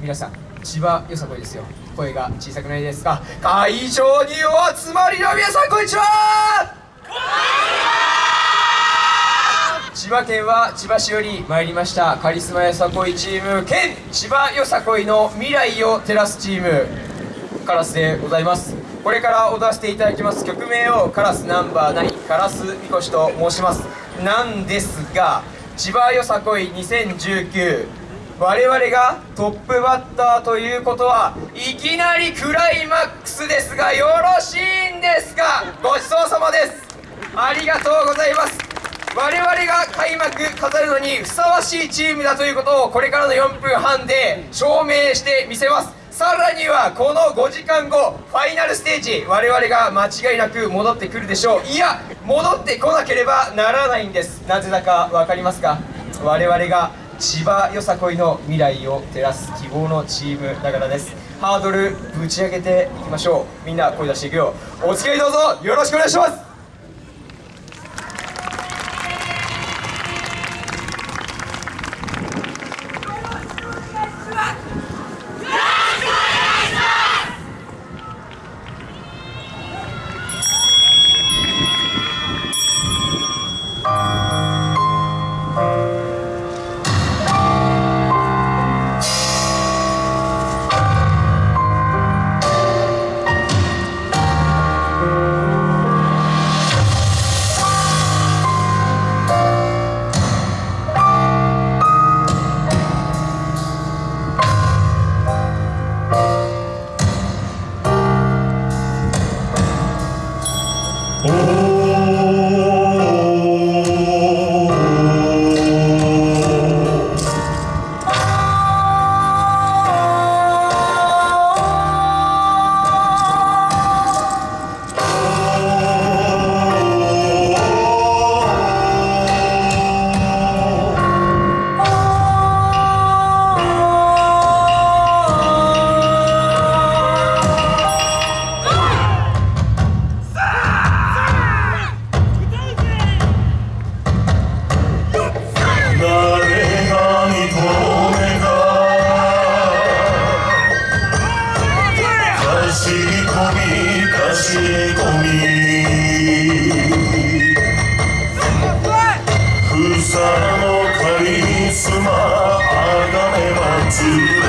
皆さん千葉よさこいですよ。声が小さくないですか？会場にお集まりの皆さんこんにちは！千葉県は千葉市より参りましたカリスマよさこいチーム県千葉よさこいの未来を照らすチームカラスでございます。これから踊らせていただきます曲名をカラスナンバー9カラスみこしと申します。なんですが千葉よさこい2019我々がトップバッターということはいきなりクライマックスですがよろしいんですか？ごちそうさまです。ありがとうございます。我々が開幕飾るのにふさわしいチームだということをこれからの4分半で証明してみせます。さらにはこの5時間後ファイナルステージ我々が間違いなく戻ってくるでしょう。いや戻ってこなければならないんです。なぜだか分かりますか？我々が千葉よさこいの未来を照らす希望のチームながらです。ハードルぶち上げていきましょう。みんな声出していくよ。お付き合いどうぞ。よろしくお願いします。み。かしこみ草のカリスマあがめ祭る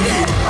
dead.